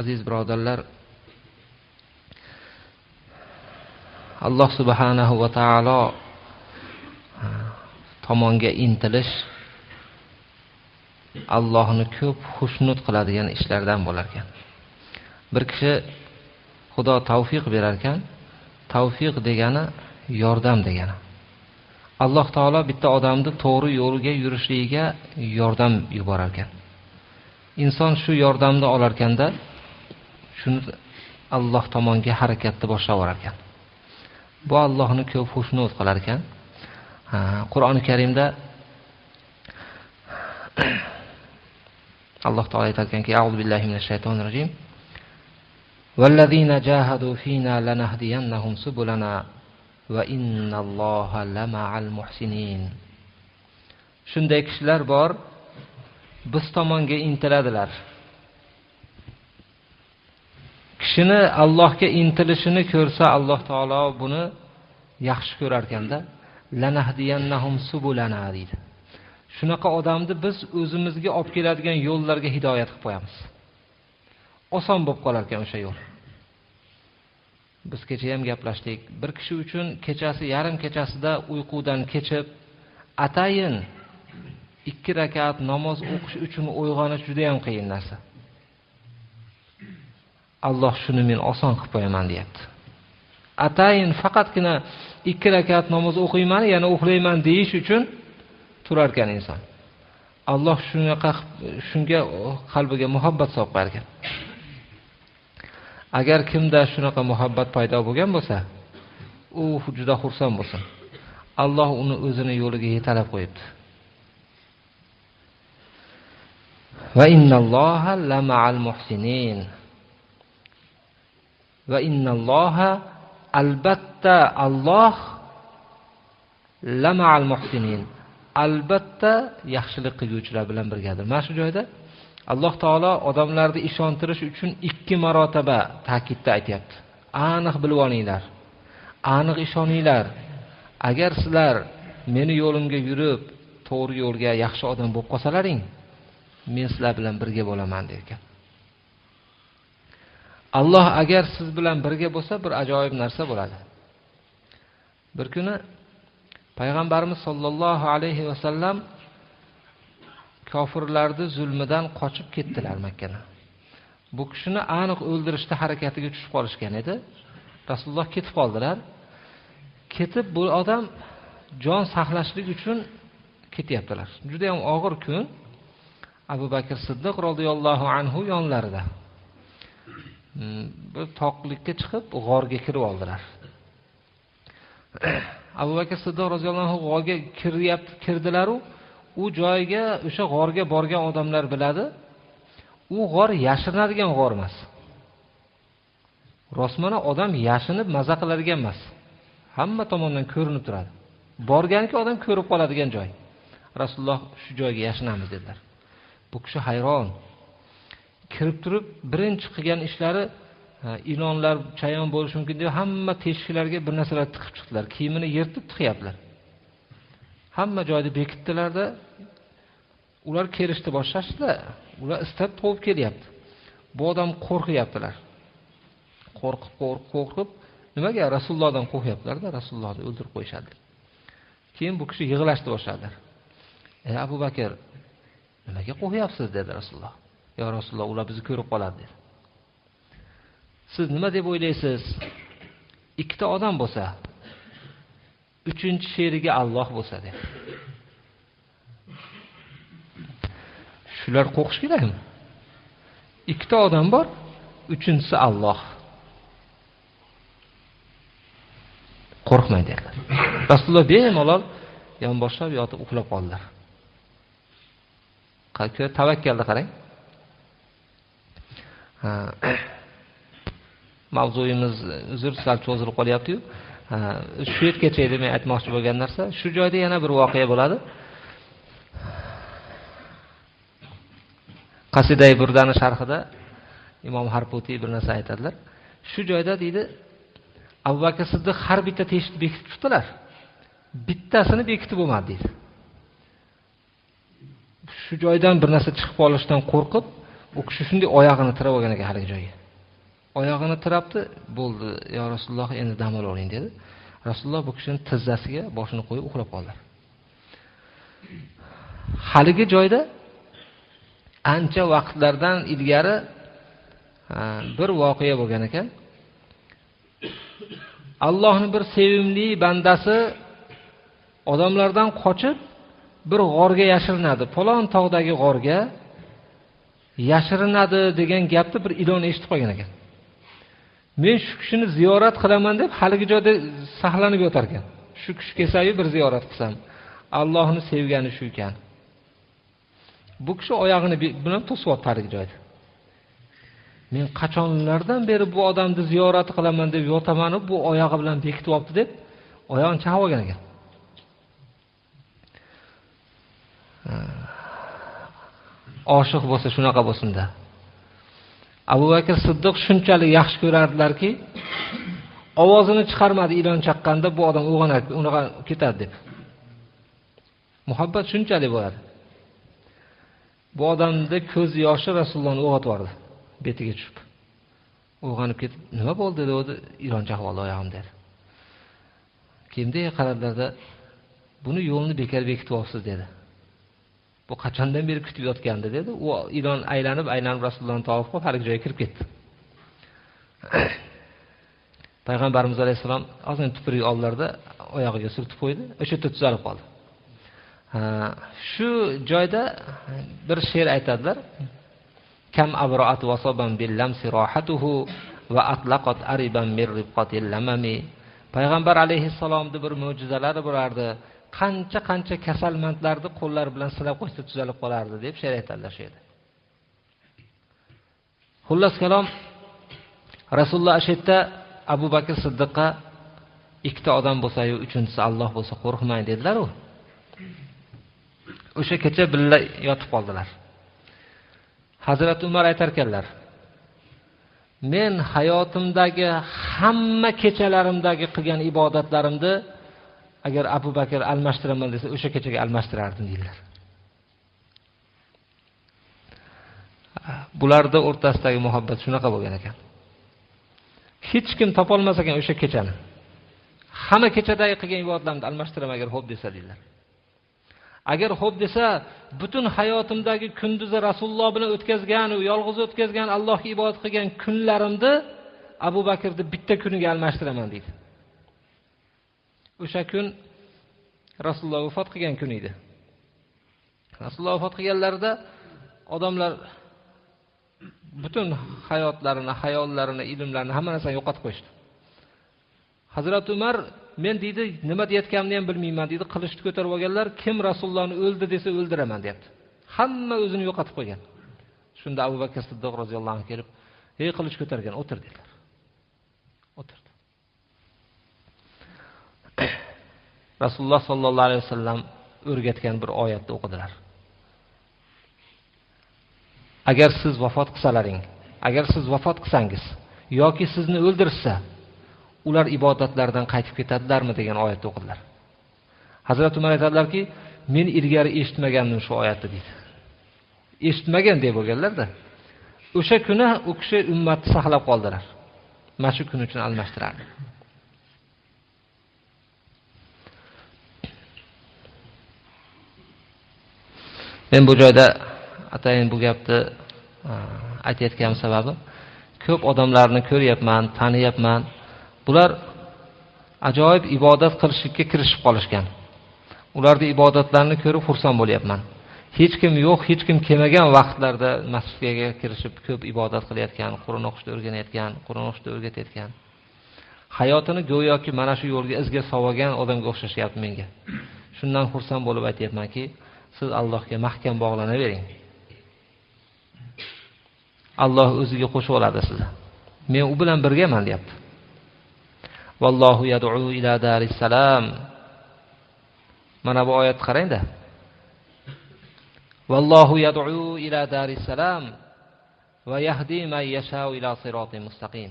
aziz birodarlar alloh subhanahu va taolo tomonga intilish allohni ko'p xushnud qiladigan ishlardan bo'lar ekan. Bir kishi xudo tavfiq berar ekan tavfiq degani yordam degani. Alloh taolo bitta odamni to'g'ri yo'lga yurishligiga yordam yuborar ekan. Inson shu yordamni olarkanda shuni alloh tomonga harakatni boshlab yuborar ekan bu allohni ko'p xushnud qilar ekan qur'oni karimda alloh taolo aytar ekanki auzu billahi minash shaytonir rojim والذين جاهدوا فينا لنهدينهم سبلنا وإن الله لمع المحسنين shunday kishilar bor biz tomonga intiladilar Kishini allohga intilishini ko'rsa alloh taolo buni yaxshi ko'rar ekanda deydi. Shunaqa odamni biz o'zimizga olib keladigan yo'llarga hidoyat qilib qo'yamiz. Oson bo'lib qolar ekan o'sha yo'l. Biz kecha ham gaplashdik. Bir kishi uchun kechasi yarim kechasida uyqudan kechib atayin ikki rakat namoz o'qish uchun uyg'onish juda yam qiyin narsa. Alloh shuni men oson qilib qo'yaman deyapti. Atayin faqatgina ikki rakat namoz o'qiyman yana uxlayman deyish uchun turar ekan inson. Alloh shunaqa shunga qalbiga muhabbat solib qo'yar ekan agar kimda shunaqa muhabbat paydo bo'lgan bo'lsa u juda xursand bo'lsin. Alloh uni o'zini yo'liga yetalab qo'yibdi. Va innalloha lama'al muhsinin. Va innalloha albatta Alloh lama'al muhsinin albatta yaxshilik qilguvchilar bilan birgadir. Mana shu joyda Alloh taolo odamlarni ishontirish uchun ikki marotaba ta'kidda aytyapti. Aniq bilib olinglar. Aniq ishoninglar. Agar sizlar meni yo'limga yurib, to'g'ri yo'lga yaxshi odam bo'lib qolsalaring, men sizlar bilan birga bo'laman derkan Alloh agar siz bilan birga bo'lsa, bir ajoyib narsa bo'ladi. Bir kuni payg'ambarimiz sollallohu alayhi vasallam kofirlarni zulmidan qochib ketdilar Makkadan. Bu kishini aniq o'ldirishda harakatiga tushib qolishgan edi. Rasululloh ketib qoldilar. Ketib bu odam jon saqlashlik uchun ketyaptilar. Juda ham og'ir kun. Abu Bakr Siddiq roziyallohu anhu yonlarida. Mm, bir toqlikka chiqib g'orga kirib oldilar. Abu Bakr Siddiq roziyallohu anhu g'orga kiryapti, kirdilar-u, u joyga o'sha g'orga borgan odamlar biladi. U g'or yashirinadigan g'or emas. rostmana odam yashinib maza qiladigan emas. Hamma tomondan ko'rinib turadi. Borganki odam ko'rib qoladigan joy. Rasululloh shu joyga yashinamiz dedilar. Bu kishi hayron. Kirib turib birinchi qilgan ishlari ilonlar chayon bo'lishi mumkin deb hamma teshiklarga bir narsalar tiqib chiqdilar. Kiyimini yirtib tiqyaptilar. Hamma joyda bekitdilarda ular kelishni boshlashdi ular istab quvib kelyapti. Bu odam qo'rqyaptilar. Qo'rqib qo'rqib qo'rqib nimaga? Rasulullohdan qo'rqyaptilarda rasulullohni o'ldirib qo'yishadi. Keyin bu kishi yig'lashni boshladilar ey abu bakr nimaga qo'rqyapsiz? dedi rasululloh. Yo rasululloh ular bizni ko'rib qoladi dedi. Siz nima deb o'ylaysiz? Ikkita odam bo'lsa uchinchi sherigi Alloh bo'lsa deb shular qo'rqish kerakmi? Ikkita odam bor uchinchisi Alloh. Qo'rqmang dedilar. Rasululloh bemalol yonboshlab yotib uxlab qoldilar. Tavakkalni qarang. mavzuyimiz uzr sal cho'zilib qolyapti-yu. Shu yergacha edi men aytmoqchi bo'lgan narsa. Shu joyda yana bir voqea bo'ladi. Qasidai Burdani sharhida Imom Harputi bir narsa aytadilar. Shu joyda deydi, Abu Bakr Siddiq har bitta teshikni bekitib chiqdilar. Bittasini bekitib bo'lmadi deydi. Shu joydan bir narsa chiqib qolishdan qo'rqib, u kishi shunday oyog'ini tirab olgan ekan haligi joyga. Oyog'ini tirabdi bo'ldi yo rasululloh endi dam olavering dedi. Rasululloh bu kishini tizzasiga boshini qo'yib uxlab qoldilar haligi joyda ancha vaqtlardan ilgari bir voqea bo'lgan ekan. Allohni bir sevimli bandasi odamlardan qochib bir g'orga yashirinadi. Falon tog'dagi g'orga yashirinadi degan gapni bir ilon eshitib qolgan ekan. Men shu kishini ziyorat qilaman deb haligi joyda saqlanib yotar ekan shu kishi kelsayu bir ziyorat qilsam allohni sevgani shu ekan. Bu kishi oyog'ini bilan to'syapti haligi joyda. Men qachonlardan beri bu odamni ziyorat qilaman deb yotamanu bu oyog'i bilan bekityapti deb oyog'ini chaqib olgan ekan. Oshiq bo'lsa shunaqa bo'lsinda abu bakr siddiq shunchalik yaxshi ko'rardilarki ovozini chiqarmadi ilon chaqqanda bu odam uyg'onadi unaqa ketadi deb. Muhabbat shunchalik bo'ladi. Bu odamni ko'z yoshi rasulullohni uyg'otib yubordi betiga tushib. Uyg'onib ketib nima bo'ldi? degandi ilon chaqib oldi oyog'im dedi. Keyin qaradilarda buni yo'lni bekor bekitib olibsiz dedi. Bu qachondan beri kutib yotgandi dedi. U ilon aylanib aylanib rasulullohni tavof qilib haligi joyga kirib ketdi. Payg'ambarimiz alayhissalom ozgina tupurik oldilarda oyog'iga surtib qo'ydi. O'sha yerda tuzalib qoldi. Shu joyda bir she'r aytadilar. Kam abroat vasoban billamsi rohatuhu va atlaqat ariban mir ribqatil lamami. Payg'ambar alayhissalomni bir mo'jizalari bo'lardi qancha qancha kasalmandlarni qo'llari bilan silab qo'ysa tuzalib qolardi deb she'r aytadilar shu yerda xullas kalom rasululloh shu yerda abu bakr siddiqqa ikkita odam bo'lsayu uchinchisi alloh bo'lsa qo'rqmang dedilaru. O'sha kecha birga yotib qoldilar. Hazrati umar aytar ekanlar men hayotimdagi hamma kechalarimdagi qilgan ibodatlarimni agar abu bakr almashtiraman desa o'sha kechaga almashtirardim deydilar. Bularni o'rtasidagi muhabbat shunaqa bo'lgan ekan. Hech kim topolmas ekan o'sha kechani. Hamma kechadagi qilgan ibodatlarimni almashtiraman agar ho'p desa deydilar. Agar ho'p desa butun hayotimdagi kunduzi rasululloh bilan o'tkazgan yolg'iz o'tkazgan allohga ibodat qilgan kunlarimni abu bakrni bitta kuniga almashtiraman deydi. O'sha kun rasululloh vafot qilgan kun edi. Rasululloh vafot qilganlarida odamlar butun hayotlarini hayollarini ilmlarini hamma narsani yo'qotib qo'yishdi. Hazrati umar men deydi nima deyayotganimni ham bilmayman deydi qilichni ko'tarib olganlar kim rasulullohni o'ldi desa o'ldiraman deyapti. Hamma o'zini yo'qotib qo'ygan. Shunda abu bakr siddiq roziyallohu anhu kelib ey qilich ko'targan o'tir dedilar. O'tir. Rasululloh sollallohu alayhi vasallam o'rgatgan bir oyatni o'qidilar. Agar siz vafot qilsalaring agar siz vafot qilsangiz yoki sizni o'ldirishsa ular ibodatlardan qaytib ketadilarmi degan oyatni o'qidilar. Hazrati umar aytadilarki men ilgari eshitmagandim shu oyatni deydi. Eshitmagan deb bo'lganlarda o'sha kuni u kishi ummatni saqlab qoldilar. Mana shu kun uchun almashtirardi. Men bu joyda atayin bu gapni e, aytayotgan sababi ko'p odamlarni ko'ryapman taniyapman. Bular ajoyib ibodat qilishlikka kirishib qolishgan. Ularni ibodatlarini ko'rib xursand bo'lyapman. Hech kim yo'q hech kim kelmagan vaqtlarda masjidga kirishib ko'p ibodat qilayotgan qur'on o'qishni o'rganayotgan qur'on o'qishni o'rgatayotgan. Hayotini go'yoki mana shu yo'lga izga solgan odamga o'xshashyapti menga. Shundan xursand bo'lib aytyapmanki siz allohga mahkam bog'lanavering. Alloh o'ziga qo'shib oladi sizni. Men u bilan birgaman deyapti. Vallohu yad'u ila darissalam mana bu oyatni qarangda. Vallohu yad'u ila darissalam va yahdi man yashau ila siroti mustaqim.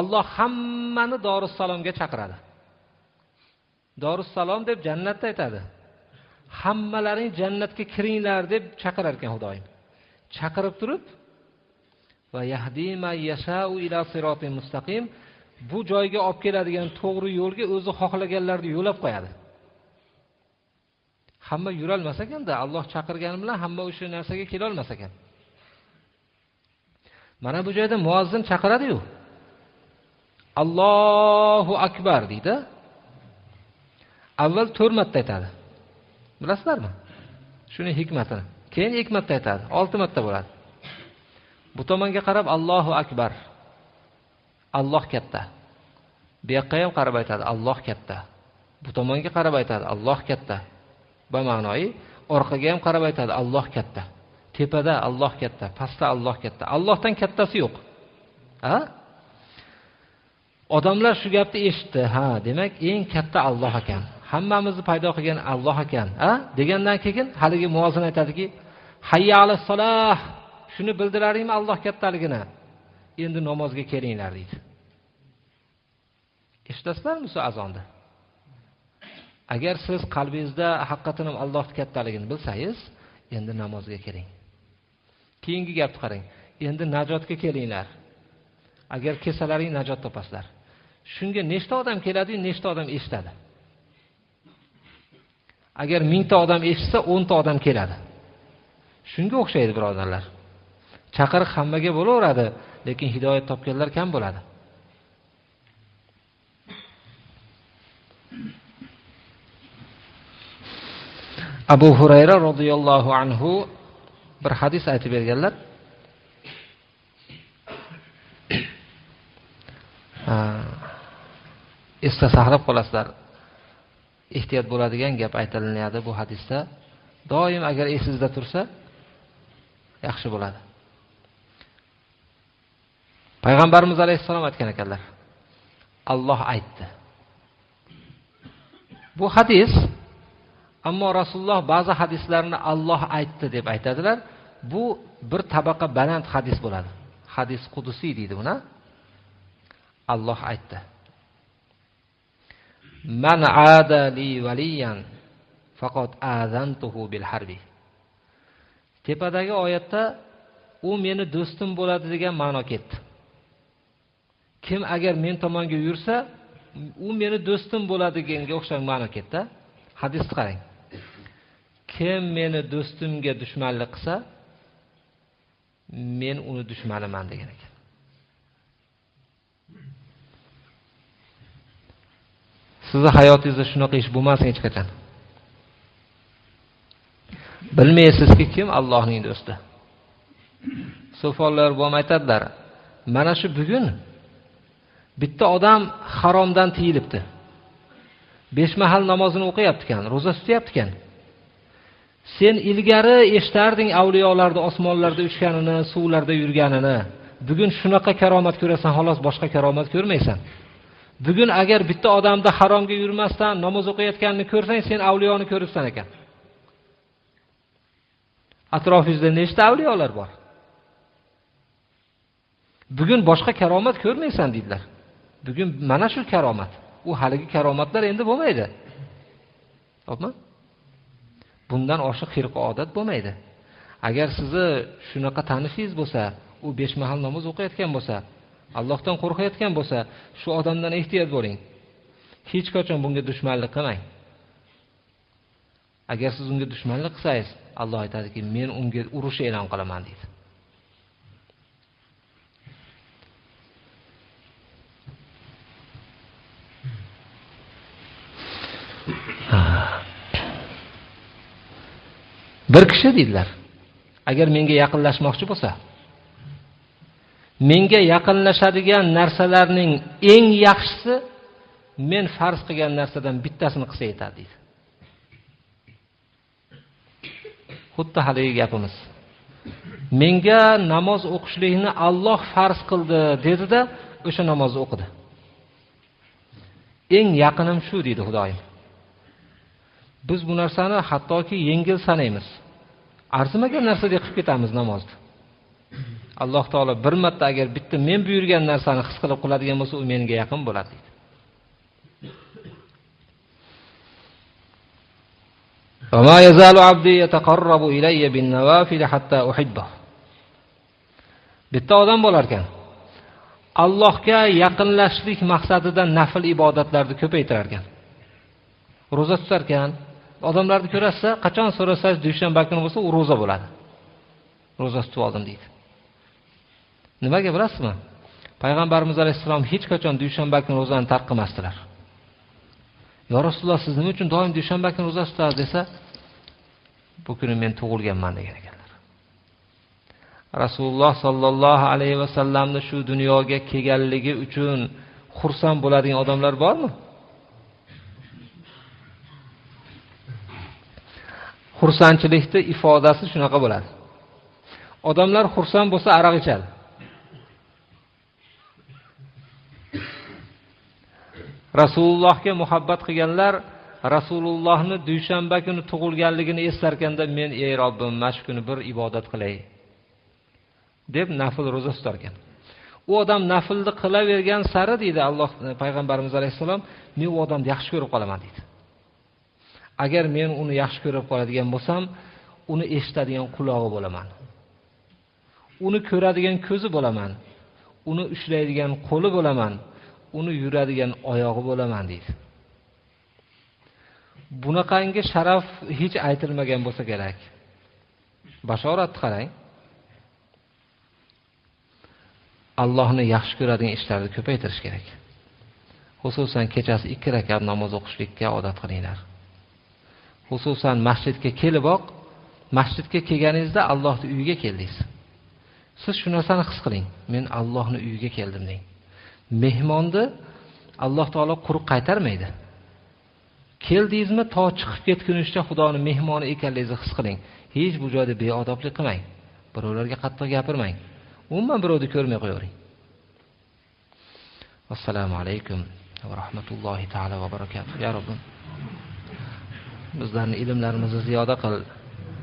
Alloh hammani Dorussalomga chaqiradi. Dorussalom deb jannatni aytadi. Hammalaring jannatga kiringlar deb chaqirar ekan Xudoyim. chaqirib turib va yahdima yashau ila sirotin mustaqim bu joyga olib keladigan to'g'ri yo'lga o'zi xohlaganlarni yo'lab qo'yadi. Hamma yurolmas ekanda alloh chaqirgani bilan hamma o'sha narsaga kelolmas ekan. Mana bu joyda muazzin chaqiradiyu. Allohu akbar deydi. Avval to'rt marta aytadi. Bilasizlarmi? Shuni hikmatini keyin ikki marta aytadi. Olti marta bo'ladi. Bu tomonga qarab allohu akbar. Alloh katta. Bu yoqqa ham qarab aytadi alloh katta. Bu tomonga qarab aytadi alloh katta. Bama'noyi orqaga ham qarab aytadi alloh katta. Tepada alloh katta pastda alloh katta. Allohdan kattasi yo'q. A odamlar shu gapni eshitdi. Ha demak eng katta alloh ekan. Hammamizni paydo qilgan alloh ekan a? Degandan keyin haligi muvozin aytadiki hayya ala solah. Shuni bildilaringmi alloh kattaligini? Endi namozga kelinglar deydi. Eshitasizlarmi shu azonni agar siz qalbingizda haqiqatan ham allohni kattaligini bilsangiz endi namozga keling. Keyingi gapni qarang. Endi najotga kelinglar. Agar kelsalaring najot topasizlar. Shunga nechta odam keladiyu nechta odam eshitadi? Agar mingta odam eshitsa o'nta odam keladi. Shunga o'xshaydi birodarlar. Chaqiriq hammaga bo'laveradi lekin hidoyat topganlar kam bo'ladi. Abu hurayra roziyallohu anhu bir hadis aytib berganlar. Ah, esda saqlab qolasizlar. Ehtiyot bo'ladigan gap aytilinadi bu hadisda. Doim agar esingizda tursa yaxshi bo'ladi. Payg'ambarimiz alayhissalom aytgan ekanlar Alloh aytdi. Bu hadis ammo rasululloh ba'zi hadislarni Alloh aytdi deb aytadilar. Bu bir tabaqa baland hadis bo'ladi. Hadis qudusiy deydi buni. Alloh aytdi. Man ada li valiyan faqat azantuhu bil harbi. Tepadagi oyatda u meni do'stim bo'ladi degan ma'no ketdi. Kim agar men tomonga yursa u meni do'stim bo'ladi deganga o'xshagan ma'no ketdi hadisni qarang. Kim meni do'stimga dushmanlik qilsa men uni dushmaniman degan ekan. Sizni hayotingizda shunaqa ish bo'lmasin hech qachon. Bilmaysizki kim allohning do'sti? So'fonlar bo'lib aytadilar mana shu bugun bitta odam haromdan tiyilibdi. Besh mahal namozini o'qiyapti ekan ro'za tutyapti ekan sen ilgari eshitarding avliyolarni osmonlarda uchganini suvlarda yurganini. Bugun shunaqa karomat ko'rasan xolos boshqa karomat ko'rmaysan. Bugun agar bitta odamni haromga yurmasdan namoz o'qiyotganini ko'rsang sen avliyoni ko'ribsan ekan. Atrofingizda nechta avliyolar bor? Bugun boshqa karomat ko'rmaysan deydilar. Bugun mana shu karomat. U haligi karomatlar endi bo'lmaydi. Topmi bundan oshiq xirqi odat bo'lmaydi. Agar sizni shunaqa tanishingiz bo'lsa u besh mahal namoz o'qiyotgan bo'lsa allohdan qo'rqayotgan bo'lsa shu odamdan ehtiyot bo'ling. Hech qachon bunga dushmanlik qilmang. Agar siz unga dushmanlik qilsangiz alloh aytadiki men unga urush e'lon qilaman deydi. Bir kishi deydilar agar menga yaqinlashmoqchi bo'lsa menga yaqinlashadigan narsalarning eng yaxshisi men farz qilgan narsadan bittasini qilsa yetadi deydi. Xuddi haligi gapimiz. Menga namoz o'qishlikni Alloh farz qildi dedida o'sha namozni o'qidi. Eng yaqinim shu deydi xudoyim. Biz bu narsani hattoki yengil sanaymiz arzimagan narsadek qilib ketamiz namozni alloh taolo bir marta agar bitta men buyurgan narsani his qilib qiladigan bo'lsa u menga yaqin bo'ladi deydi وما يزال عبدي يتقرب إلي بالنوافل حتى أحبه bitta odam bo'lar ekan allohga yaqinlashishlik maqsadida nafl ibodatlarni ko'paytirar ekan ro'za tutar ekan odamlarni ko'rasiz qachon so'rasangiz dushanba kuni bo'lsa u ro'za bo'ladi ro'za tutib oldim deydi Nimaga bilasizmi? Payg'ambarimiz alayhissalom hech qachon dushanba kuni ro'zani tark qilmasdilar. Yo rasululloh siz nima uchun doim dushanba kuni ro'za tutasiz desa bu kuni men tug'ilganman degan ekanlar. Rasululloh sollallohu alayhi vasallamni shu dunyoga kelganligi uchun xursand bo'ladigan odamlar bormi? Xursandchilikni ifodasi shunaqa bo'ladi. Odamlar xursand bo'lsa aroq ichadi rasulullohga muhabbat qilganlar rasulullohni dushanba kuni tug'ilganligini eslarkanda men ey robbim mana shu kuni bir ibodat qilay deb nafl ro'za tutarkan u odam naflni qilavergan sari deydi alloh e, payg'ambarimiz alayhissalom men u odamni yaxshi ko'rib qolaman deydi. Agar men uni yaxshi ko'rib qoladigan bo'lsam uni eshitadigan qulog'i bo'laman. Uni ko'radigan ko'zi bo'laman. Uni ushlaydigan qo'li bo'laman. Uni yuradigan oyog'i bo'laman deydi. Bunaqangi sharaf hech aytilmagan bo'lsa kerak. Bashoratni qarang. Allohni yaxshi ko'radigan ishlarni ko'paytirish kerak. Xususan kechasi ikki rakat namoz o'qishlikka odat qilinglar. Xususan masjidga keliboq masjidga kelganingizda allohni uyiga keldingiz. Siz shu narsani his qiling. Men allohni uyiga keldim deng mehmonni alloh taolo quruq qaytarmaydi. Keldingizmi to chiqib ketgunicha xudoni mehmoni ekanligingizni his qiling. Hech bu joyda beodoblik qilmang. Birovlarga qattiq gapirmang. Umuman birovni ko'rmay qo'yavering. Assalomu alaykum va rahmatullohi taala va barakatuh. Ya robbim bizlarni ilmlarimizni ziyoda qil.